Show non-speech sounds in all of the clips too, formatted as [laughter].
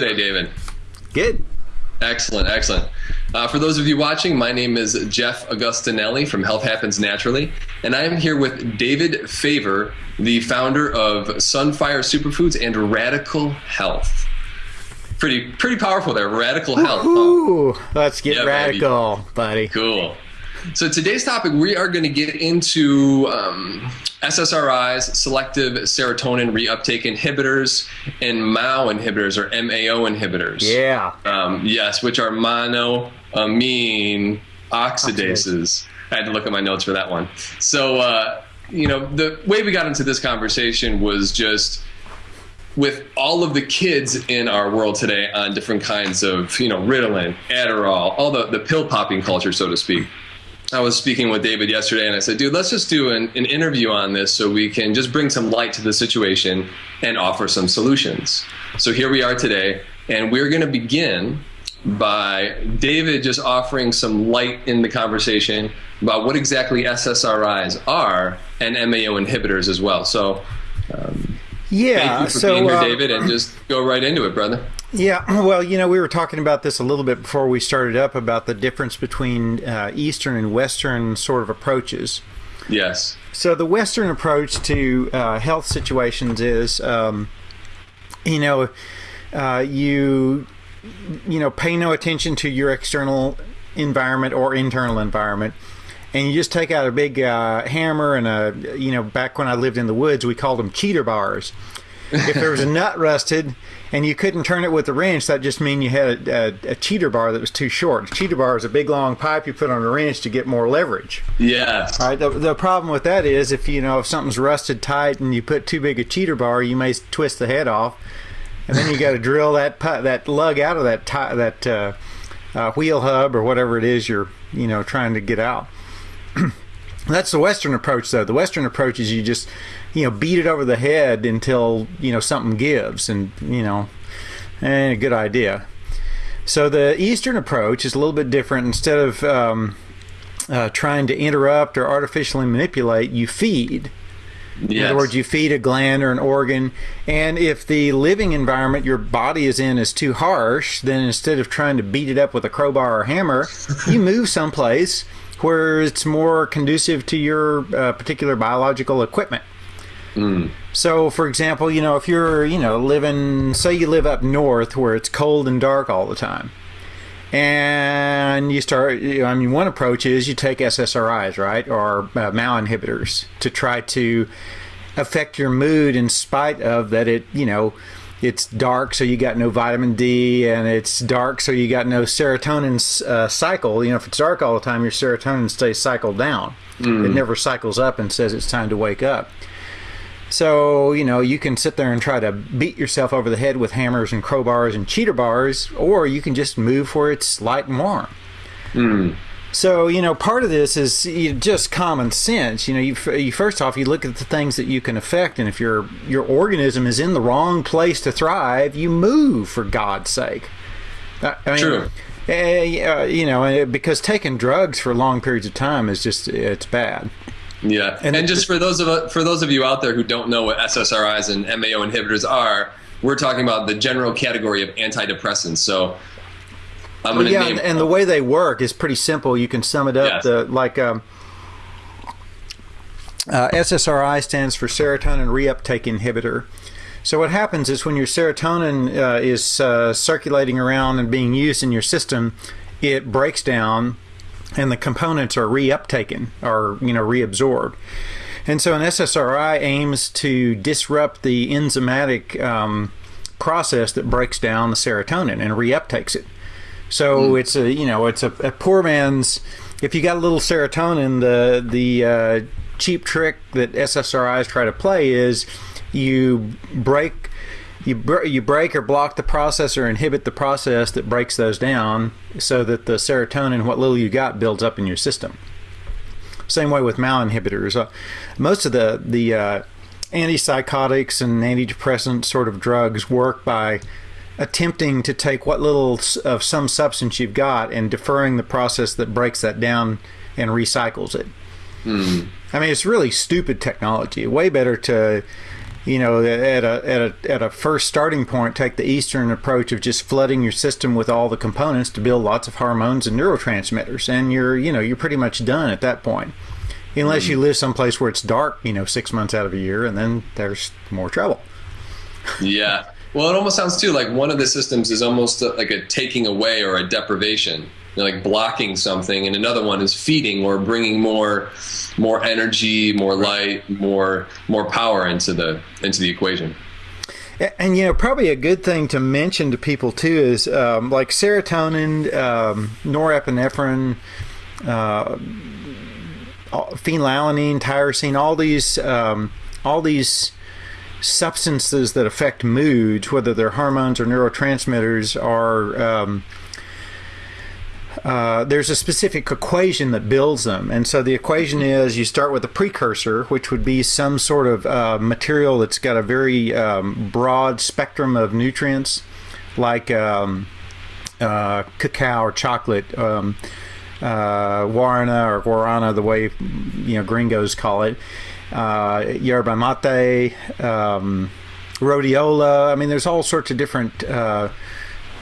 today, David? Good. Excellent, excellent. Uh, for those of you watching, my name is Jeff Augustinelli from Health Happens Naturally, and I am here with David Favor, the founder of Sunfire Superfoods and Radical Health. Pretty, pretty powerful there. Radical Health. huh? Ooh, let's get Yeah, baby. radical, buddy. Cool. So today's topic, we are going to get into um, SSRIs, selective serotonin reuptake inhibitors, and MAO inhibitors or MAO inhibitors. Yeah. Um, yes, which are monoamine oxidases. I had to look at my notes for that one. So, uh, you know, the way we got into this conversation was just with all of the kids in our world today on different kinds of, you know, Ritalin, Adderall, all the, the pill popping culture, so to speak. I was speaking with David yesterday and I said, dude, let's just do an, an interview on this so we can just bring some light to the situation and offer some solutions. So here we are today, and we're going to begin by David just offering some light in the conversation about what exactly SSRIs are and MAO inhibitors as well. So um, Yeah. thank you for so, being here, uh, David, and just go right into it, brother. yeah. Well, you know, we were talking about this a little bit before we started up about the difference between uh, Eastern and Western sort of approaches. Yes. So the Western approach to uh, health situations is, um, you know, uh, you you know pay no attention to your external environment or internal environment, and you just take out a big uh, hammer and a you know back when I lived in the woods we called them cheater bars. if there was a [laughs] nut rusted and you couldn't turn it with a wrench, that just mean you had a, a, a cheater bar that was too short. A cheater bar is a big long pipe you put on a wrench to get more leverage. Yeah. All right. The, the problem with that is if you know if something's rusted tight and you put too big a cheater bar, you may twist the head off, and then you got to [laughs] drill that that lug out of that that uh, uh, wheel hub or whatever it is you're you know trying to get out. [clears throat] That's the Western approach, though. The Western approach is you just you know beat it over the head until you know something gives, and you know, and a good idea. So the Eastern approach is a little bit different. Instead of um, uh, trying to interrupt or artificially manipulate, you feed. In other words, you feed a gland or an organ, and if the living environment your body is in is too harsh, then instead of trying to beat it up with a crowbar or hammer, you move someplace where it's more conducive to your uh, particular biological equipment. So, for example, you know, if you're, you know, living, say you live up north where it's cold and dark all the time, and you start, you know, I mean, one approach is you take SSRIs, right, or uh, MAO inhibitors to try to affect your mood in spite of that it, you know, it's dark, so you got no vitamin D, and it's dark, so you got no serotonin uh, cycle. You know, if it's dark all the time, your serotonin stays cycled down. It never cycles up and says it's time to wake up. So, you know, you can sit there and try to beat yourself over the head with hammers and crowbars and cheater bars, or you can just move where it's light and warm. So, you know, part of this is just common sense. You know, you, you first off, you look at the things that you can affect, and if your your organism is in the wrong place to thrive, you move for God's sake. I I mean, True. uh, you know, eh, because taking drugs for long periods of time is just it's bad. Yeah, And and, just for those of for those of you out there who don't know what SSRIs and MAO inhibitors are, we're talking about the general category of antidepressants. So I'm to yeah, name and, and the way they work is pretty simple. You can sum it up Yes. the like um, uh, SSRI stands for serotonin reuptake inhibitor. So what happens is when your serotonin uh, is uh, circulating around and being used in your system, it breaks down, and the components are reuptaken or you know reabsorbed. And so an SSRI aims to disrupt the enzymatic um, process that breaks down the serotonin and reuptakes it. So it's a you know it's a, a poor man's. If you got a little serotonin, the the uh, cheap trick that SSRIs try to play is you break you br- you break or block the process or inhibit the process that breaks those down, so that the serotonin, what little you got, builds up in your system. Same way with MAO inhibitors. Uh, most of the the uh, antipsychotics and antidepressant sort of drugs work by attempting to take what little of some substance you've got and deferring the process that breaks that down and recycles it. I mean, it's really stupid technology. Way better to, you know, at a, at a at a first starting point, take the Eastern approach of just flooding your system with all the components to build lots of hormones and neurotransmitters, and you're you know you're pretty much done at that point, unless mm. you live someplace where it's dark, you know, six months out of a year, and then there's more trouble. yeah. [laughs] Well, it almost sounds too like one of the systems is almost like a taking away or a deprivation, you know, like blocking something, and another one is feeding or bringing more, more energy, more light, more more power into the into the equation. And you know, probably a good thing to mention to people too is um, like serotonin, um, norepinephrine, uh, phenylalanine, tyrosine, all these, um, all these substances that affect moods, whether they're hormones or neurotransmitters, are um, uh, there's a specific equation that builds them. And so the equation is you start with a precursor, which would be some sort of uh, material that's got a very um, broad spectrum of nutrients, like um, uh, cacao or chocolate, um, uh, guarana or guarana, the way you know gringos call it uh, yerba mate, um, rhodiola. I mean, there's all sorts of different. Uh,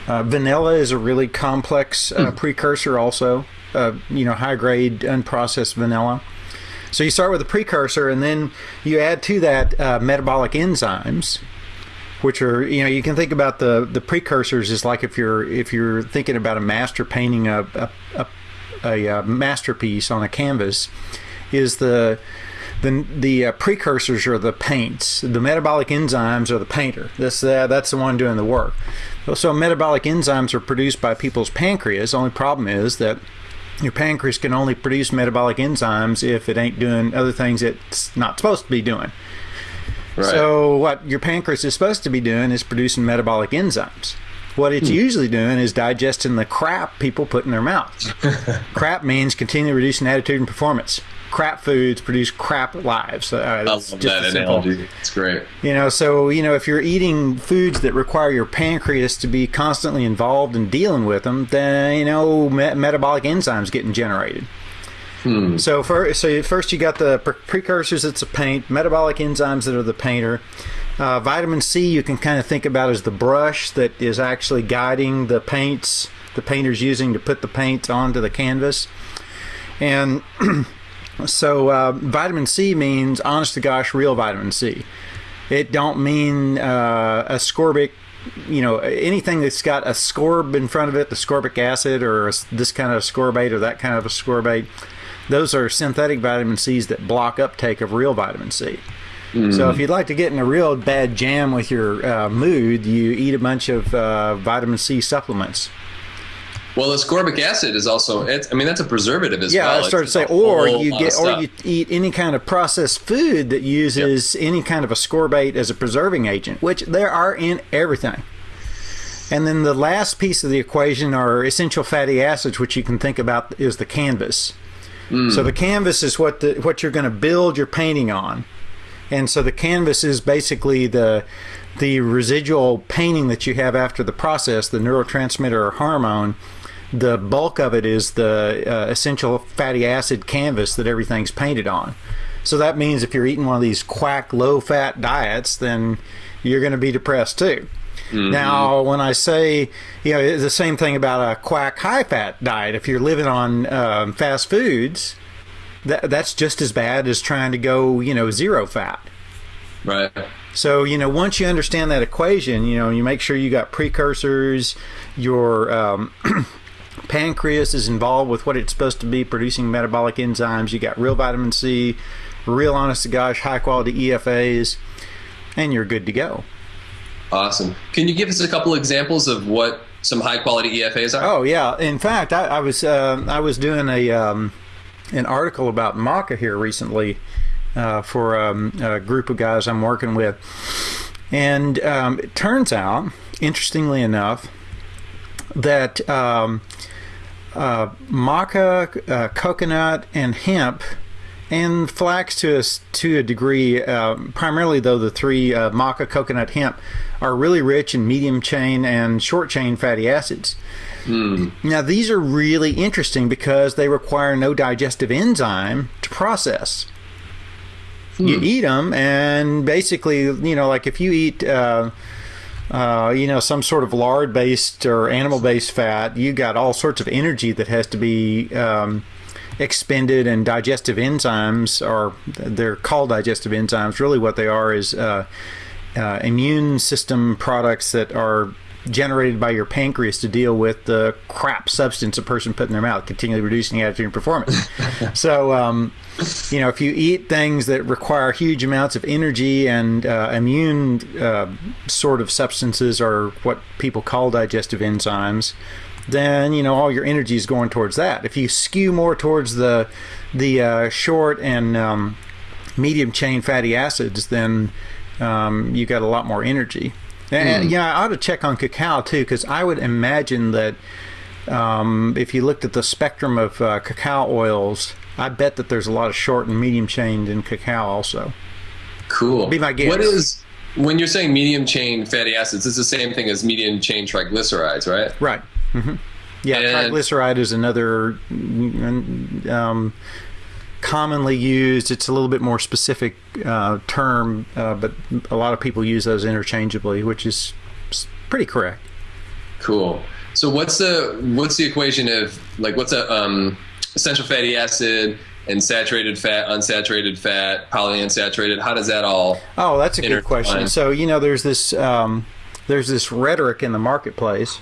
uh, vanilla is a really complex uh, mm. precursor, also. Uh, you know, high grade unprocessed vanilla. So you start with a precursor, and then you add to that uh, metabolic enzymes, which are you know you can think about the the precursors is like if you're if you're thinking about a master painting a a, a, a, a masterpiece on a canvas, is the the the uh, precursors are the paints. The metabolic enzymes are the painter. This uh, that's the one doing the work. So metabolic enzymes are produced by people's pancreas. The only problem is that your pancreas can only produce metabolic enzymes if it ain't doing other things it's not supposed to be doing. Right. So what your pancreas is supposed to be doing is producing metabolic enzymes. What it's hmm. usually doing is digesting the crap people put in their mouths. [laughs] crap means continually reducing attitude and performance crap foods produce crap lives. Uh, I love that analogy. It's great. You know, so you know, if you're eating foods that require your pancreas to be constantly involved in dealing with them, then you know, me- metabolic enzymes getting generated. Hmm. So first, so first you got the pre- precursors. It's a paint. Metabolic enzymes that are the painter. Uh, vitamin C you can kind of think about as the brush that is actually guiding the paints the painter's using to put the paint onto the canvas. And [clears throat] So uh, vitamin C means honest to gosh real vitamin C. It don't mean uh, ascorbic, you know, anything that's got ascorb in front of it, the ascorbic acid or this kind of ascorbate or that kind of ascorbate. Those are synthetic vitamin C's that block uptake of real vitamin C. Mm. So if you'd like to get in a real bad jam with your uh, mood, you eat a bunch of uh, vitamin C supplements. Well, ascorbic acid is also. I mean, that's a preservative as yeah, well. Yeah, I started to say, or you get, or you eat any kind of processed food that uses yep. any kind of ascorbate as a preserving agent, which there are in everything. And then the last piece of the equation are essential fatty acids, which you can think about is the canvas. Mm. So the canvas is what the what you're going to build your painting on, and so the canvas is basically the the residual painting that you have after the process, the neurotransmitter or hormone the bulk of it is the uh, essential fatty acid canvas that everything's painted on. So that means if you're eating one of these quack low fat diets, then you're going to be depressed too. Mm-hmm. Now, when I say, you know, it's the same thing about a quack high fat diet. If you're living on um, fast foods, that, that's just as bad as trying to go, you know, zero fat. Right. So, you know, once you understand that equation, you know, you make sure you got precursors, your um, [clears throat] pancreas is involved with what it's supposed to be producing metabolic enzymes. You got real vitamin C, real honest to gosh high quality EFAs, and you're good to go. Awesome. Can you give us a couple examples of what some high quality EFAs are? Oh yeah. In fact, I, I was uh, I was doing a um, an article about maca here recently uh, for um, a group of guys I'm working with, and um, it turns out, interestingly enough, that um, uh, maca, uh, coconut, and hemp, and flax to a, to a degree, uh, primarily though the three uh, maca, coconut, hemp, are really rich in medium chain and short chain fatty acids. Mm. Now, these are really interesting because they require no digestive enzyme to process. You eat them, and basically, you know, like if you eat. Uh, uh, you know, some sort of lard-based or animal-based fat, you got all sorts of energy that has to be um, expended, and digestive enzymes are they're called digestive enzymes. Really, what they are is uh, uh, immune system products that are generated by your pancreas to deal with the crap substance a person put in their mouth, continually reducing attitude and performance. [laughs] so, um, you know, if you eat things that require huge amounts of energy and uh, immune uh, sort of substances, or what people call digestive enzymes, then you know all your energy is going towards that. If you skew more towards the the uh, short and um, medium chain fatty acids, then um, you got a lot more energy. And mm. yeah, I ought to check on cacao too, because I would imagine that um, if you looked at the spectrum of uh, cacao oils, I bet that there's a lot of short and medium chain in cacao also. Cool. Be my guess. What is when you're saying medium chain fatty acids? It's the same thing as medium chain triglycerides, right? Right. Mm-hmm. Yeah, and triglyceride is another um, commonly used. It's a little bit more specific uh, term, uh, but a lot of people use those interchangeably, which is pretty correct. Cool. So what's the what's the equation of like what's a um, essential fatty acid and saturated fat, unsaturated fat, polyunsaturated? How does that all? Oh, that's a good question. So you know, there's this um, there's this rhetoric in the marketplace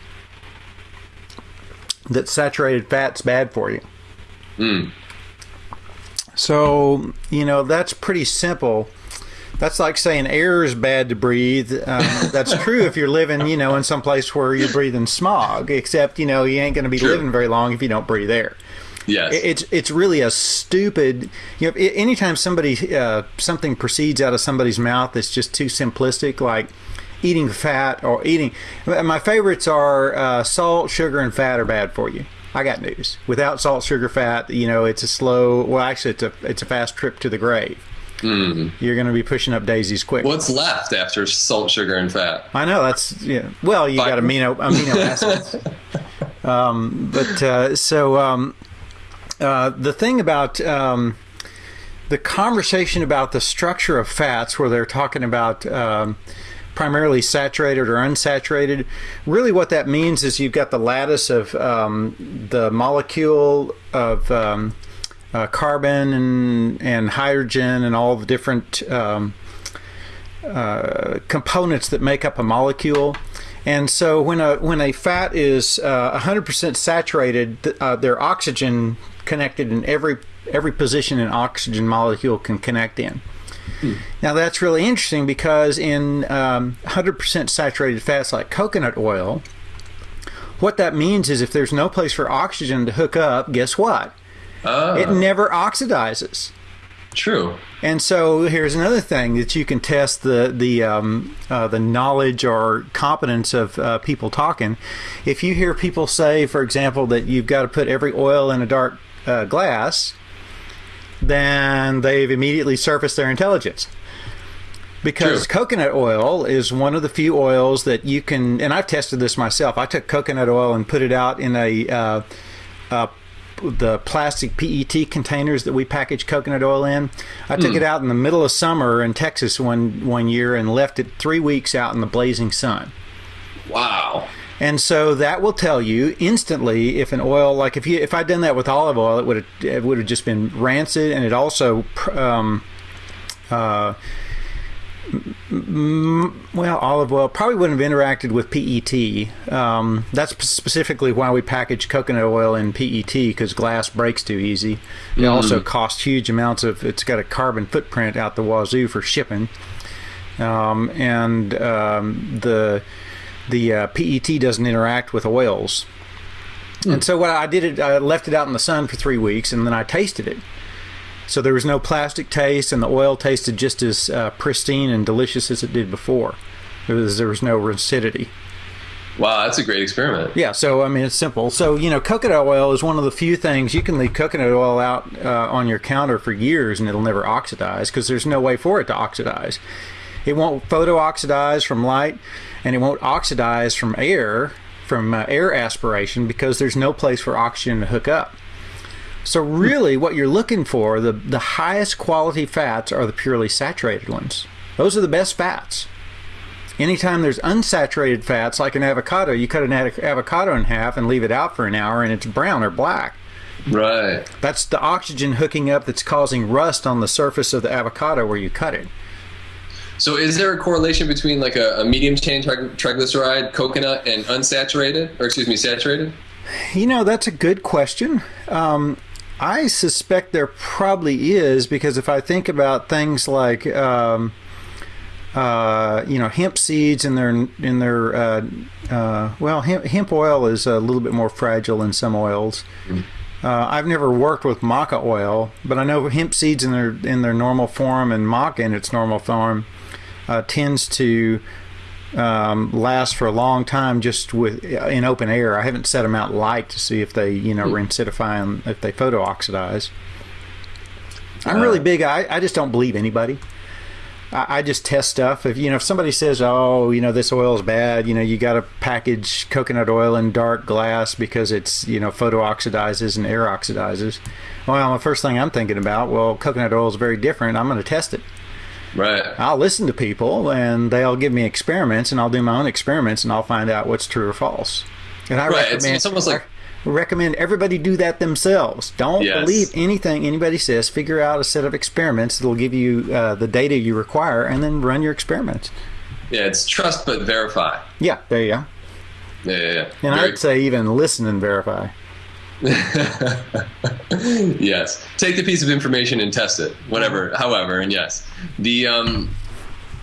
that saturated fat's bad for you. Mm. So, you know, that's pretty simple. That's like saying air is bad to breathe. Um, [laughs] that's true if you're living, you know, in some place where you're breathing smog, except, you know, you ain't going to be true. living very long if you don't breathe air. Yes. It's it's really a stupid. You know, anytime somebody uh, something proceeds out of somebody's mouth that's just too simplistic, like eating fat or eating. My favorites are uh, salt, sugar, and fat are bad for you. I got news. Without salt, sugar, fat, you know, it's a slow. Well, actually, it's a it's a fast trip to the grave. Mm. You're going to be pushing up daisies quick. What's left after salt, sugar, and fat? I know that's yeah. Well, you got amino amino [laughs] acids. um, but uh, so um, uh, the thing about um, the conversation about the structure of fats, where they're talking about um, primarily saturated or unsaturated. Really, what that means is you've got the lattice of um, the molecule of um, uh, carbon and, and hydrogen and all the different um, uh, components that make up a molecule. And so when a when a fat is uh, 100% saturated, uh, their oxygen connected in every every position an oxygen molecule can connect in. Now that's really interesting because in um, 100% saturated fats like coconut oil, what that means is if there's no place for oxygen to hook up, guess what? Uh, it never oxidizes. True. And so here's another thing that you can test the the um, uh, the knowledge or competence of uh, people talking. If you hear people say, for example, that you've got to put every oil in a dark uh, glass, then they've immediately surfaced their intelligence. Because True. coconut oil is one of the few oils that you can, and I've tested this myself. I took coconut oil and put it out in a uh, uh, the plastic PET containers that we package coconut oil in. I took mm. it out in the middle of summer in Texas one one year and left it three weeks out in the blazing sun. Wow. And so that will tell you instantly if an oil, like if you if I'd done that with olive oil, it would have it would have just been rancid, and it also, um, uh, well, olive oil probably wouldn't have interacted with PET. Um, that's specifically why we package coconut oil in PET because glass breaks too easy. It mm. also costs huge amounts of. It's got a carbon footprint out the wazoo for shipping, um, and um, the the uh, PET doesn't interact with oils. Mm. And so what I did, it, I left it out in the sun for three weeks, and then I tasted it. So there was no plastic taste, and the oil tasted just as uh, pristine and delicious as it did before. There was, there was no rancidity. Wow, that's a great experiment. Yeah, so I mean, it's simple. So, you know, coconut oil is one of the few things you can leave coconut oil out uh, on your counter for years and it'll never oxidize because there's no way for it to oxidize. It won't photo oxidize from light and it won't oxidize from air from uh, air aspiration because there's no place for oxygen to hook up. So really, what you're looking for the the highest quality fats are the purely saturated ones. Those are the best fats. Anytime there's unsaturated fats, like an avocado, you cut an avocado in half and leave it out for an hour, and it's brown or black. Right. That's the oxygen hooking up that's causing rust on the surface of the avocado where you cut it. So, is there a correlation between like a, a medium chain triglyceride coconut and unsaturated, or excuse me, saturated? You know, that's a good question. Um, I suspect there probably is because if I think about things like, um, uh, you know, hemp seeds in their in their uh, uh, well, hemp, hemp, oil is a little bit more fragile than some oils. Mm. I've never worked with maca oil, but I know hemp seeds in their in their normal form and maca in its normal form uh, tends to um, last for a long time just with in open air. I haven't set them out light to see if they you know mm. rancidify and if they photo oxidize. I'm really uh. big. I, I just don't believe anybody. I, I just test stuff. If you know if somebody says, "Oh, you know this oil is bad," you know you got to package coconut oil in dark glass because it's you know photo oxidizes and air oxidizes. Well, the first thing I'm thinking about, well, coconut oil is very different. I'm going to test it. Right. I'll listen to people and they'll give me experiments and I'll do my own experiments and I'll find out what's true or false. And I right. recommend it's, it's almost like recommend everybody do that themselves. Don't yes. believe anything anybody says. Figure out a set of experiments that'll give you uh, the data you require and then run your experiments. Yeah, it's trust but verify. Yeah, there you go. Yeah, yeah, yeah. And Very I'd say even listen and verify. [laughs] yes. Take the piece of information and test it, whatever, however, and yes. The um,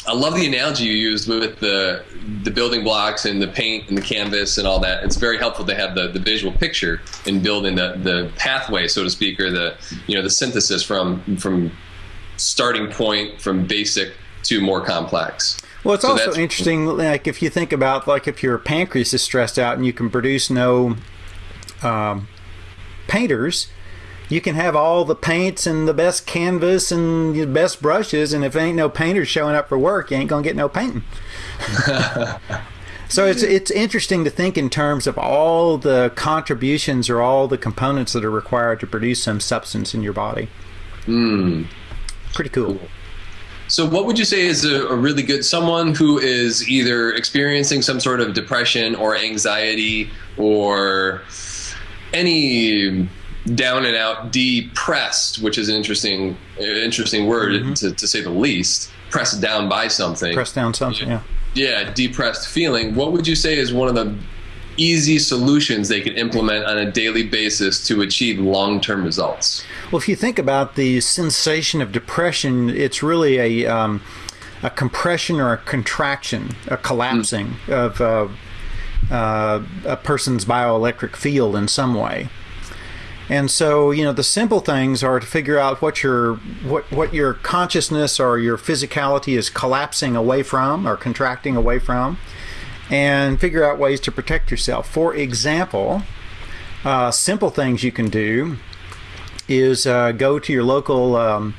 I love the analogy you used with the the building blocks and the paint and the canvas and all that. It's very helpful to have the, the visual picture in building the, the pathway, so to speak, or the you know the synthesis from from starting point from basic to more complex. Well, it's so also interesting. Like if you think about like if your pancreas is stressed out and you can produce no um, painters, you can have all the paints and the best canvas and the best brushes, and if ain't no painters showing up for work, you ain't gonna get no painting. so it's it's interesting to think in terms of all the contributions or all the components that are required to produce some substance in your body. Mm. Pretty cool. So, what would you say is a, a, really good someone who is either experiencing some sort of depression or anxiety or any down and out depressed, which is an interesting interesting word mm-hmm. to, to say the least. Pressed down by something. Pressed down something. Yeah. Yeah, depressed feeling. What would you say is one of the easy solutions they can implement on a daily basis to achieve long term results? Well, if you think about the sensation of depression, it's really a um, a compression or a contraction, a collapsing mm. of. Uh, uh, a person's bioelectric field in some way. And so, you know, the simple things are to figure out what your what what your consciousness or your physicality is collapsing away from or contracting away from, and figure out ways to protect yourself. For example, uh, simple things you can do is uh, go to your local um,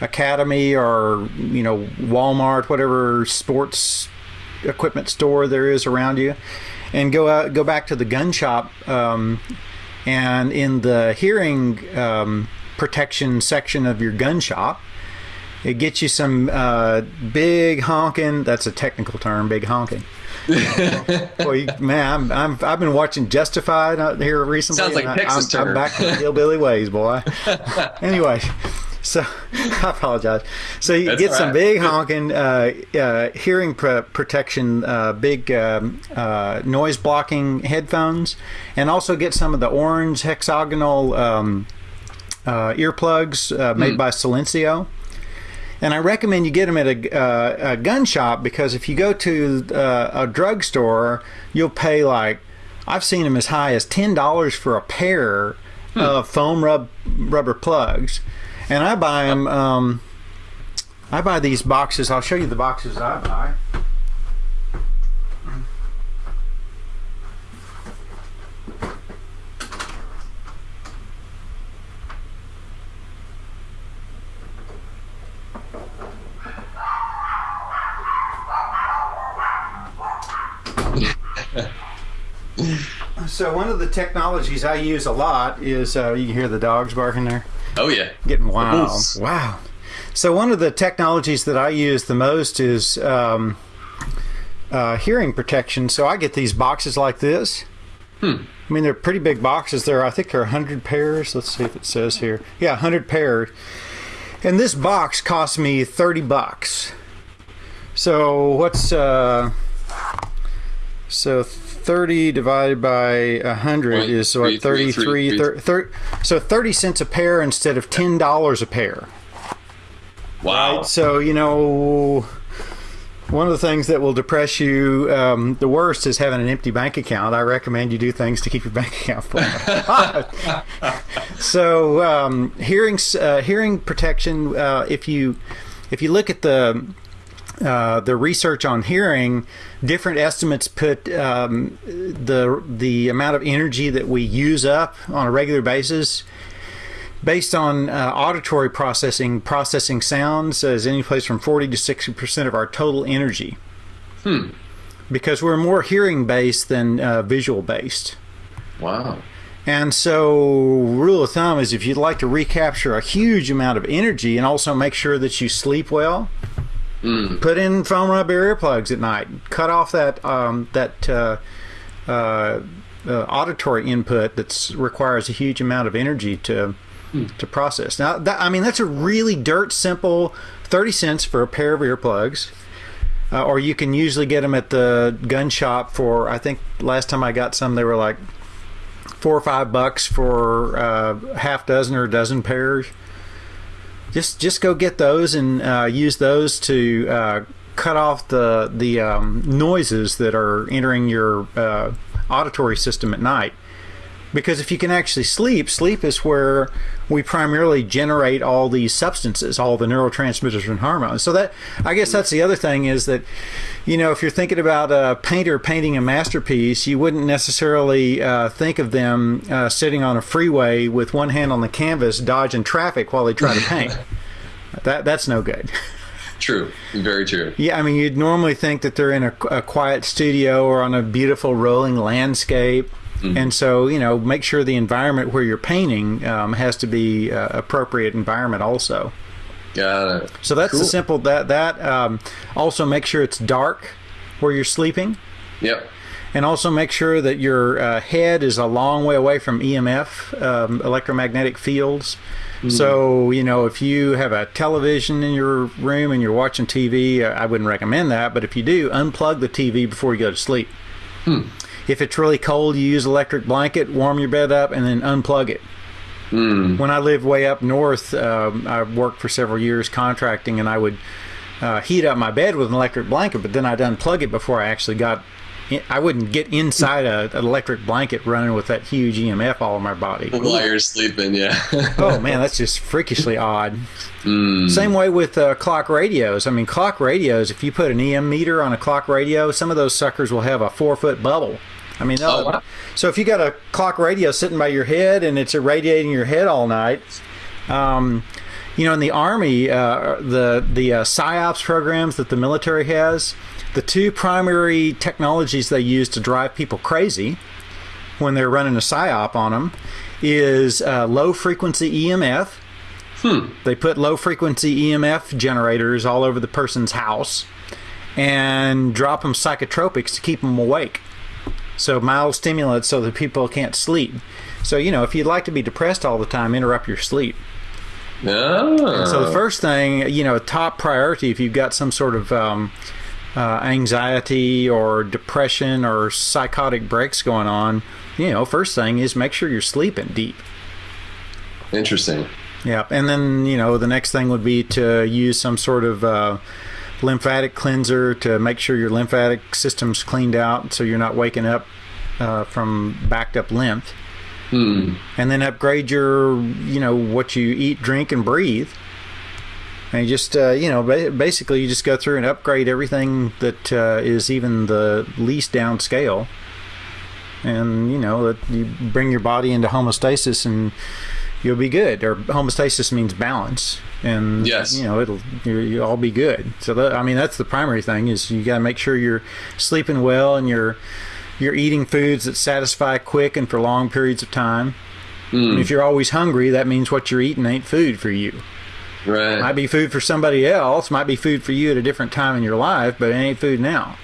academy or you know Walmart, whatever sports equipment store there is around you, and go out, go back to the gun shop, um, and in the hearing um, protection section of your gun shop, it gets you some uh, big honking. That's a technical term, big honking. [laughs] Boy, man, I'm, I'm I've been watching Justified out here recently. Sounds like Texas I'm. I'm back to the hillbilly ways, boy. [laughs] anyway, so [laughs] I apologize. So you That's get some big honking uh, uh, hearing pr- protection, uh, big um, uh, noise blocking headphones, and also get some of the orange hexagonal um, uh, earplugs uh, made mm. by Silencio. And I recommend you get them at a, a gun shop because if you go to a drugstore, you'll pay like I've seen them as high as ten dollars for a pair hmm. of foam rub rubber plugs and I buy them. Um, I buy these boxes. I'll show you the boxes I buy. [laughs] So one of the technologies I use a lot is uh, you can hear the dogs barking there, Oh yeah. getting wild. Wow. So one of the technologies that I use the most is um, uh, hearing protection. So I get these boxes like this. Hmm. I mean, they're pretty big boxes. There, I think there are 100 pairs. Let's see if it says here. Yeah, 100 pairs. And this box cost me 30 bucks. So what's uh so 30 divided by 100 Point is three, 33 three, thir- thir- so 30 cents a pair instead of $10 a pair. Wow. So, you know, one of the things that will depress you um, the worst is having an empty bank account. I recommend you do things to keep your [laughs] bank account full. [laughs] so, um, hearing uh, hearing protection. Uh, if you if you look at the uh, the research on hearing, different estimates put um, the the amount of energy that we use up on a regular basis based on uh, auditory processing, processing sounds as any place from 40 to 60 percent of our total energy. Hmm. Because we're more hearing based than uh, visual based. Wow. And so, rule of thumb is if you'd like to recapture a huge amount of energy and also make sure that you sleep well, Mm. put in foam rubber earplugs at night. Cut off that um, that uh, uh, uh, auditory input that requires a huge amount of energy to to process. Now, that, I mean, that's a really dirt simple thirty cents for a pair of earplugs. Uh, or you can usually get them at the gun shop for I think last time I got some they were like four or five bucks for uh, half dozen or a dozen pairs just just go get those and uh, use those to uh, cut off the the um, noises that are entering your uh, auditory system at night. Because if you can actually sleep, sleep is where we primarily generate all these substances, all the neurotransmitters and hormones. So that I guess that's the other thing is that, you know, if you're thinking about a painter painting a masterpiece, you wouldn't necessarily uh, think of them uh, sitting on a freeway with one hand on the canvas, dodging traffic while they try to paint. [laughs] that that's no good. True. Very true. Yeah, I mean, you'd normally think that they're in a, a quiet studio or on a beautiful rolling landscape. And so, you know, make sure the environment where you're painting um, has to be uh, appropriate environment also. Got it. So that's Cool. the simple that that um, also make sure it's dark where you're sleeping, Yep. and also make sure that your uh, head is a long way away from EMF, um, electromagnetic fields. So you know if you have a television in your room and you're watching TV, I wouldn't recommend that. But if you do, unplug the TV before you go to sleep. If it's really cold, you use electric blanket, warm your bed up, and then unplug it. Mm. When I lived way up north, um, I worked for several years contracting, and I would uh, heat up my bed with an electric blanket, but then I'd unplug it before I actually got. In, I wouldn't get inside a, an electric blanket running with that huge EMF all over my body. [laughs] While you're sleeping, yeah. [laughs] oh man, that's just freakishly odd. Mm. Same way with uh, clock radios. I mean, clock radios. If you put an EM meter on a clock radio, some of those suckers will have a four foot bubble. I mean, Oh, wow. so if you got a clock radio sitting by your head and it's irradiating your head all night, um, you know, in the army, uh, the the uh, psyops programs that the military has, the two primary technologies they use to drive people crazy when they're running a psyop on them is uh, low frequency EMF. They put low frequency EMF generators all over the person's house and drop them psychotropics to keep them awake. So mild stimulants so that people can't sleep. So you know, if you'd like to be depressed all the time, interrupt your sleep. Ah. So the first thing, you know, top priority if you've got some sort of um, uh, anxiety or depression or psychotic breaks going on, you know, first thing is make sure you're sleeping deep. Interesting. Yeah, and then you know the next thing would be to use some sort of uh, lymphatic cleanser to make sure your lymphatic system's cleaned out, so you're not waking up uh, from backed up lymph. Hmm. And then upgrade your, you know, what you eat, drink, and breathe. And you just, uh, you know, basically you just go through and upgrade everything that uh, is even the least downscale. And you know that you bring your body into homeostasis and you'll be good. Or homeostasis means balance, and Yes. you know it'll you you'll all be good. So that, I mean that's the primary thing is you got to make sure you're sleeping well and you're you're eating foods that satisfy quick and for long periods of time. Mm. And if you're always hungry, that means what you're eating ain't food for you. Right. Might be food for somebody else, might be food for you at a different time in your life, but it ain't food now.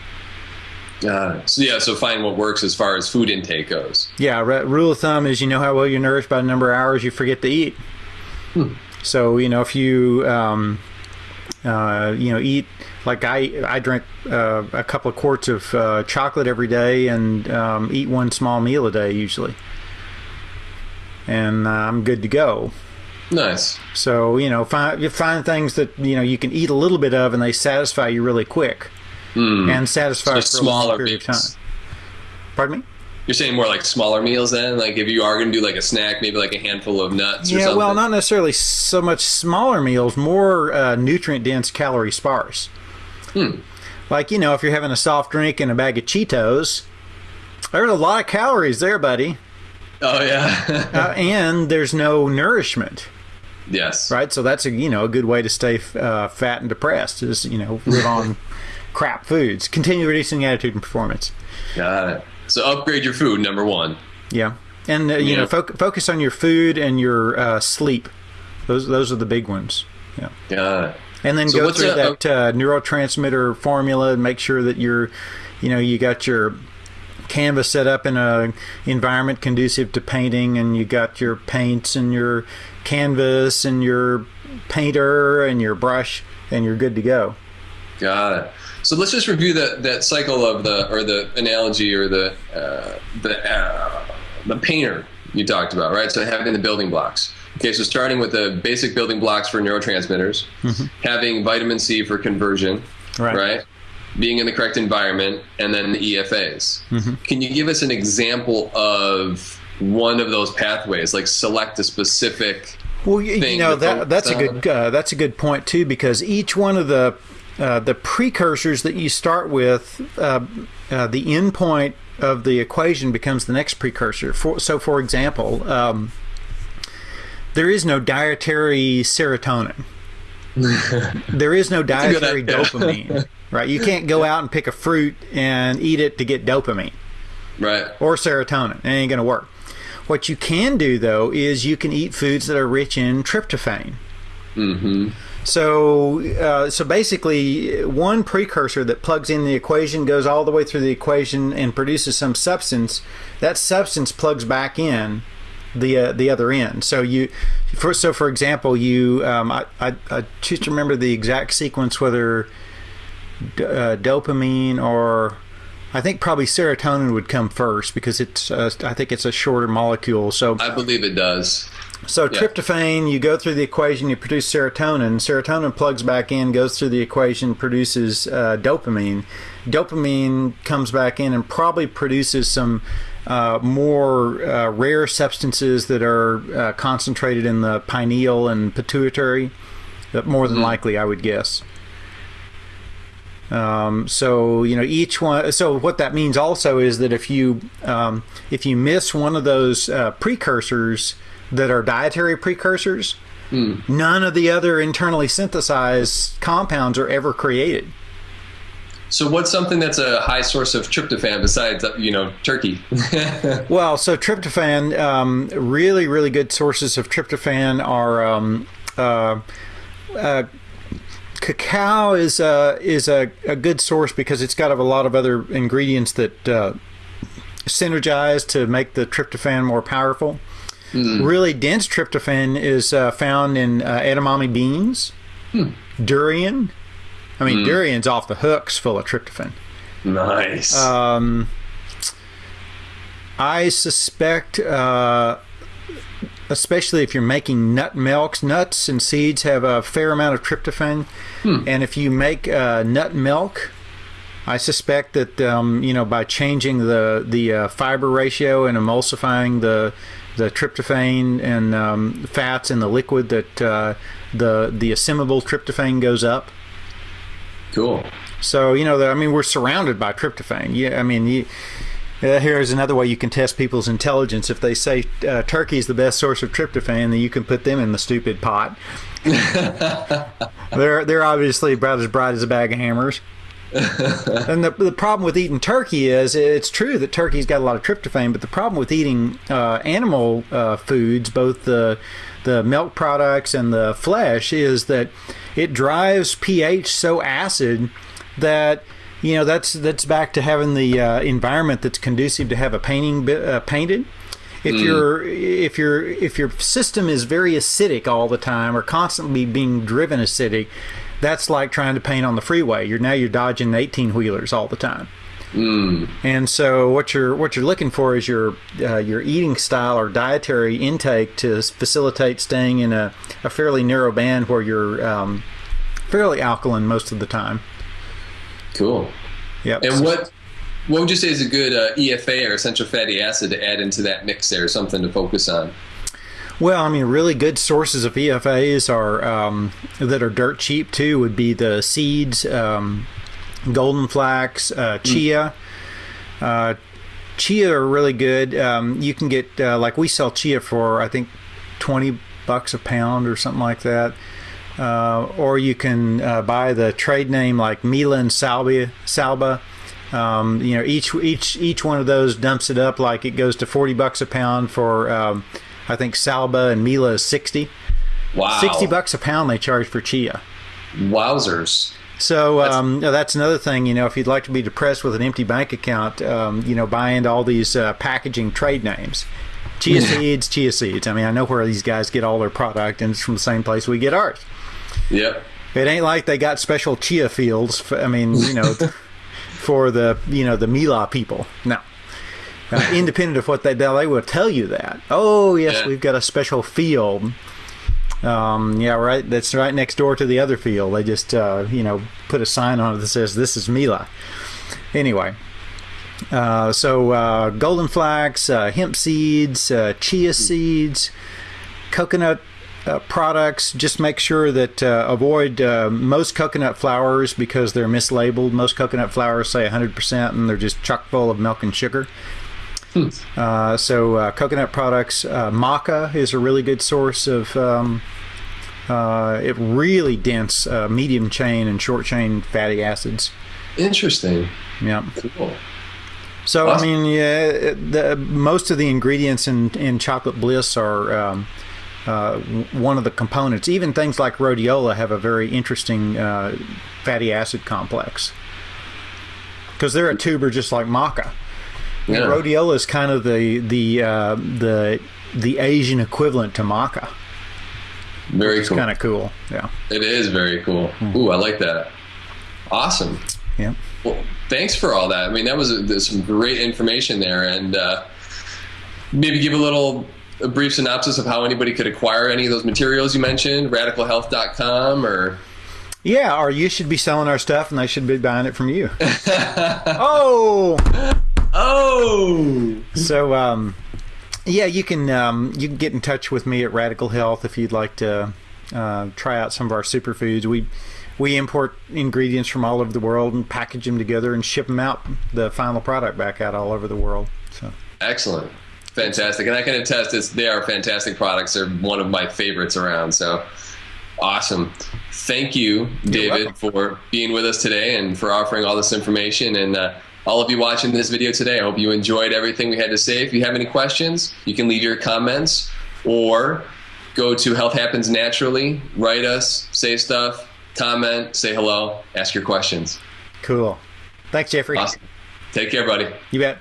Got it. So yeah, so find what works as far as food intake goes. Yeah, re- rule of thumb is you know how well you're nourished by the number of hours you forget to eat. So you know if you um, uh, you know eat like I I drink uh, a couple of quarts of uh, chocolate every day and um, eat one small meal a day usually, and uh, I'm good to go. Nice. So you know find you find things that you know you can eat a little bit of and they satisfy you really quick Mm. and satisfy So for a long period of time. Pardon me. You're saying more like smaller meals then? Like if you are going to do like a snack, maybe like a handful of nuts or Yeah, well, not necessarily so much smaller meals, more uh, nutrient dense, calorie sparse. Hmm. Like, you know, if you're having a soft drink and a bag of Cheetos, there's a lot of calories there, buddy. Oh, yeah. Uh, [laughs] and there's no nourishment, yes. right? So that's a, you know, a good way to stay uh, fat and depressed is, you know, live on [laughs] crap foods. Continue reducing attitude and performance. Got it. So upgrade your food, number one. Yeah. And, uh, you Yeah. know, foc focus on your food and your uh, sleep. Those, those are the big ones. Yeah. Got it. and then So go through a- that uh, neurotransmitter formula and make sure that you're you know you got your canvas set up in a environment conducive to painting and you got your paints and your canvas and your painter and your brush and you're good to go Got it. So let's just review that that cycle of the or the analogy or the uh, the uh, the painter you talked about, right? So having the building blocks. Okay, so starting with the basic building blocks for neurotransmitters, having vitamin C for conversion, Right. right? Being in the correct environment, and then the EFAs. Can you give us an example of one of those pathways? Like select a specific. Well, you, you know that that's a good uh, that's a good point too because each one of the uh, the precursors that you start with, uh, uh, the endpoint of the equation becomes the next precursor. For, so, for example, um, there is no dietary serotonin. [laughs] there is no dietary dopamine, [laughs] right? You can't go out and pick a fruit and eat it to get dopamine Right. or serotonin. It ain't going to work. What you can do though is you can eat foods that are rich in tryptophan. Mm-hmm. So, uh, so basically, one precursor that plugs in the equation goes all the way through the equation and produces some substance. That substance plugs back in the uh, the other end. So you, for so for example, you um, I, I I just remember the exact sequence whether uh, dopamine or I think probably serotonin would come first because it's uh, I think it's a shorter molecule. So I believe it does. So Yeah. tryptophan, you go through the equation, you produce serotonin. Serotonin plugs back in, goes through the equation, produces uh, dopamine. Dopamine comes back in and probably produces some uh, more uh, rare substances that are uh, concentrated in the pineal and pituitary. More than likely, I would guess. Um, so you know each one. So what that means also is that if you um, if you miss one of those uh, precursors that are dietary precursors, none of the other internally synthesized compounds are ever created. So what's something that's a high source of tryptophan besides uh, you know turkey? [laughs] Well, so tryptophan, um, really, really good sources of tryptophan are um, uh, uh, cacao is a is a, a good source because it's got a lot of other ingredients that uh, synergize to make the tryptophan more powerful. Really dense tryptophan is uh, found in uh, edamame beans, durian. I mean, durian's off the hooks full of tryptophan. nice. Um, I suspect, uh, especially if you're making nut milks, nuts and seeds have a fair amount of tryptophan, and if you make uh, nut milk, I suspect that um, you know by changing the the uh, fiber ratio and emulsifying the the tryptophan and um, fats in the liquid that uh, the the assimilable tryptophan goes up. cool. So you know, the, I mean, we're surrounded by tryptophan. Yeah, I mean, you, uh, here is another way you can test people's intelligence. If they say uh, turkey is the best source of tryptophan, then you can put them in the stupid pot. [laughs] they're they're obviously about as bright as a bag of hammers. [laughs] and the, the problem with eating turkey is it's true that turkey's got a lot of tryptophan, but the problem with eating uh, animal uh, foods, both the the milk products and the flesh, is that it drives pH so acid that you know that's that's back to having the uh, environment that's conducive to have a painting uh, painted. If mm. your if your if your system is very acidic all the time or constantly being driven acidic, that's like trying to paint on the freeway. You're now you're dodging 18 wheelers all the time. Mm. And so what you're what you're looking for is your uh, your eating style or dietary intake to facilitate staying in a, a fairly narrow band where you're um, fairly alkaline most of the time. Cool. Yep. And what what would you say is a good uh, EFA or essential fatty acid to add into that mix there? Something to focus on. Well, I mean, really good sources of EFAs are um, that are dirt cheap too. Would be the seeds, um, golden flax, uh, chia. Mm. Uh, chia are really good. Um, you can get uh, like we sell chia for I think twenty bucks a pound or something like that. Uh, or you can uh, buy the trade name like Mila and Salba. Salba. Um, you know, each each each one of those dumps it up like it goes to forty bucks a pound for um, I think Salba and Mila is 60. Wow. 60 bucks a pound they charge for chia. Wowzers. So um, that's, that's, another thing, you know, if you'd like to be depressed with an empty bank account, um, you know, buy into all these uh, packaging trade names. Chia seeds, chia seeds. I mean, I know where these guys get all their product, and it's from the same place we get ours. Yep. It ain't like they got special chia fields. For, I mean, you know, [laughs] for the you know the Mila people. No. Uh, [laughs] independent of what they do, they will tell you that. Oh yes, yeah. we've got a special field. Um, yeah, right. That's right next door to the other field. They just uh, you know put a sign on it that says this is Mila. Anyway, uh, so uh, golden flax, uh, hemp seeds, uh, chia seeds, coconut uh, products. Just make sure that uh, avoid uh, most coconut flours because they're mislabeled. Most coconut flours say 100% and they're just chock full of milk and sugar. Hmm. Uh, so uh, coconut products, uh, maca is a really good source of um, uh, it really dense uh, medium chain and short chain fatty acids. Interesting. Yeah. Cool. So awesome. I mean, yeah, the, most of the ingredients in in chocolate bliss are. Um, uh, one of the components, even things like rhodiola, have a very interesting fatty acid complex because they're a tuber just like maca. Yeah. Rhodiola is kind of the the uh, the the Asian equivalent to maca. Very cool. Kind of cool. Yeah. It is very cool. Mm. Ooh, I like that. Awesome. Yeah. Well, thanks for all that. I mean, that was a, some great information there, and uh, maybe give a little a brief synopsis of how anybody could acquire any of those materials you mentioned, radicalhealth.com or yeah, or you should be selling our stuff and they should be buying it from you. [laughs] Oh. So, um, yeah, you can um, you can get in touch with me at Radical Health if you'd like to uh, try out some of our superfoods. We we import ingredients from all over the world and package them together and ship them out the final product back out all over the world. So excellent, fantastic, and I can attest this. They are fantastic products. They're one of my favorites around. So awesome. Thank you, David, for being with us today and for offering all this information and. Uh, all of you watching this video today. I hope you enjoyed everything we had to say. If you have any questions, you can leave your comments or go to Health Happens Naturally, write us, say stuff, comment, say hello, ask your questions. Cool. Thanks, Jeffrey. Awesome. Take care, buddy. You bet.